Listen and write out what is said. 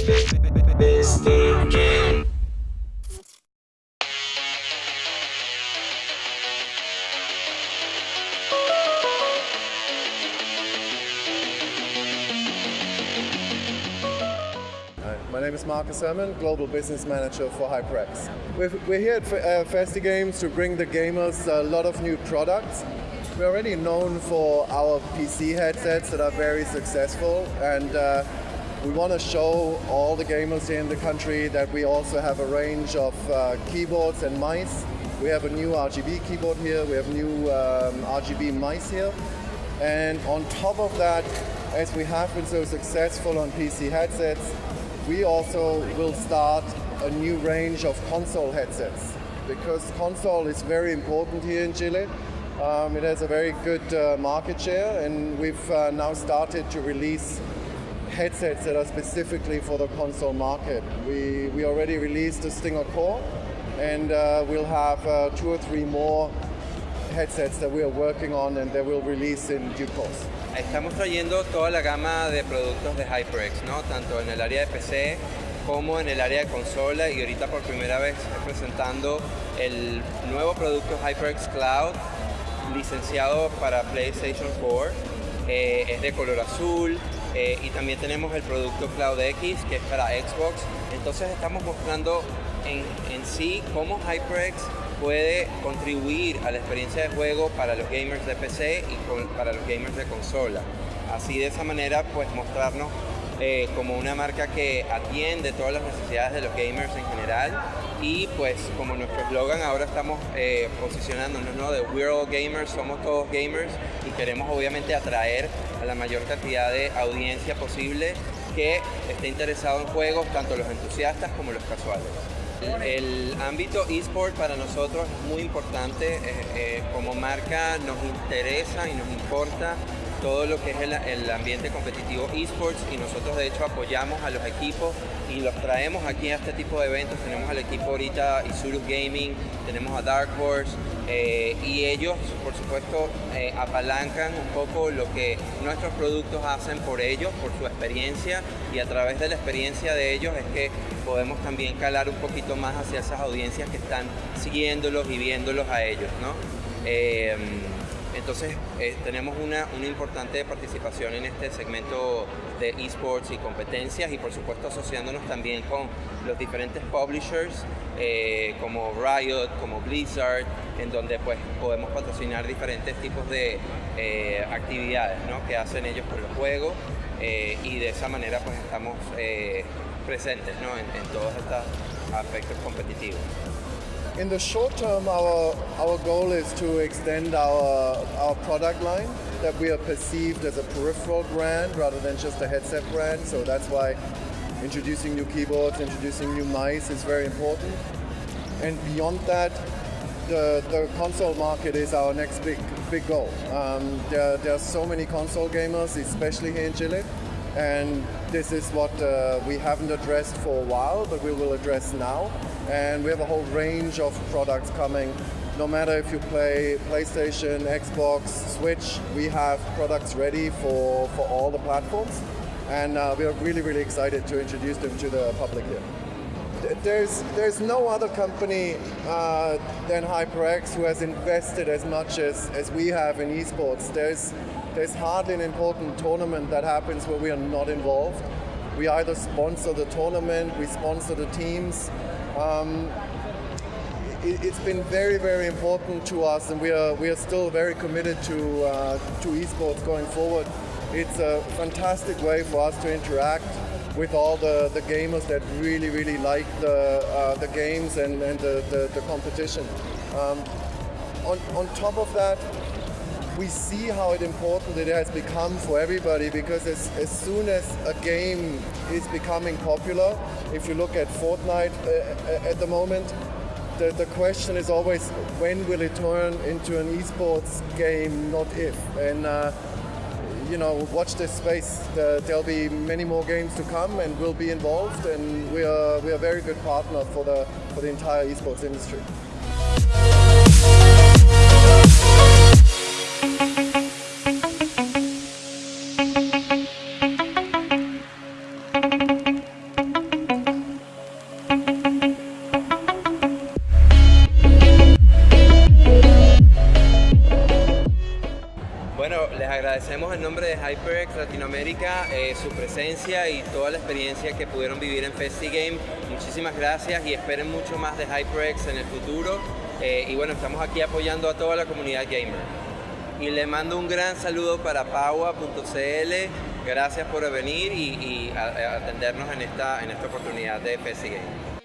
My name is Marcus Herman, Global Business Manager for HyperX. We're, we're here at uh, FestiGames to bring the gamers a lot of new products. We're already known for our PC headsets that are very successful and uh, we want to show all the gamers here in the country that we also have a range of uh, keyboards and mice. We have a new RGB keyboard here, we have new um, RGB mice here. And on top of that, as we have been so successful on PC headsets, we also will start a new range of console headsets because console is very important here in Chile. Um, it has a very good uh, market share and we've uh, now started to release headsets that are specifically for the console market. We, we already released the Stinger Core and uh, we'll have uh, two or three more headsets that we are working on and that we'll release in due course. Estamos trayendo toda la gama de productos de HyperX, ¿no? tanto en el área de PC como en el área de consola y ahorita por primera vez presentando el nuevo producto HyperX Cloud licenciado para PlayStation 4. Eh, es de color azul eh, y también tenemos el producto Cloud X que es para Xbox. Entonces estamos mostrando en, en sí cómo HyperX puede contribuir a la experiencia de juego para los gamers de PC y para los gamers de consola. Así de esa manera pues mostrarnos eh, como una marca que atiende todas las necesidades de los gamers en general y pues como nuestro eslogan ahora estamos eh, posicionándonos ¿no? de We're all gamers, somos todos gamers y queremos obviamente atraer a la mayor cantidad de audiencia posible que esté interesado en juegos, tanto los entusiastas como los casuales. El ámbito eSport para nosotros es muy importante, eh, eh, como marca nos interesa y nos importa todo lo que es el, ambiente competitivo esports y nosotros de hecho apoyamos a los equipos y los traemos aquí a este tipo de eventos. Tenemos al equipo ahorita Isurus Gaming, tenemos a Dark Horse eh, y ellos por supuesto apalancan un poco lo que nuestros productos hacen por ellos, por su experiencia y a través de la experiencia de ellos es que podemos también calar un poquito más hacia esas audiencias que están siguiéndolos y viéndolos a ellos. ¿no? Eh, entonces eh, tenemos una, una, importante participación en este segmento de esports y competencias y por supuesto asociándonos también con los diferentes publishers eh, como Riot, como Blizzard, en donde pues podemos patrocinar diferentes tipos de actividades ¿no? que hacen ellos por los juegos y de esa manera pues estamos presentes ¿no? en todos estos aspectos competitivos. In the short term, our, our goal is to extend our, our product line, that we are perceived as a peripheral brand rather than just a headset brand. So that's why introducing new keyboards, introducing new mice is very important. And beyond that, the, the console market is our next big big goal. Um, there, there are so many console gamers, especially here in Chile, and this is what uh, we haven't addressed for a while, but we will address now. And we have a whole range of products coming. No matter if you play PlayStation, Xbox, Switch, we have products ready for, for all the platforms. And uh, we are really, really excited to introduce them to the public here. There's, there's no other company uh, than HyperX who has invested as much as, as we have in esports. There's, there's hardly an important tournament that happens where we are not involved. We either sponsor the tournament, we sponsor the teams. Um, it, has been very, very important to us, and we are we are still very committed to uh, to esports going forward. It's a fantastic way for us to interact with all the, the gamers that really, really like the, uh, the games and, and the, the, the competition. Um, on, on top of that, we see how important it has become for everybody because as, as soon as a game is becoming popular, if you look at Fortnite uh, uh, at the moment, the, the question is always when will it turn into an esports game, not if. And uh, you know, watch this space. The, there'll be many more games to come, and we'll be involved. And we are we are a very good partner for the for the entire esports industry. Agradecemos en nombre de HyperX Latinoamérica eh, su presencia y toda la experiencia que pudieron vivir en FestiGame. Muchísimas gracias y esperen mucho más de HyperX en el futuro. Eh, y bueno, estamos aquí apoyando a toda la comunidad gamer. Y le mando un gran saludo para paua.cl. Gracias por venir y, atendernos en esta, en esta oportunidad de FestiGame.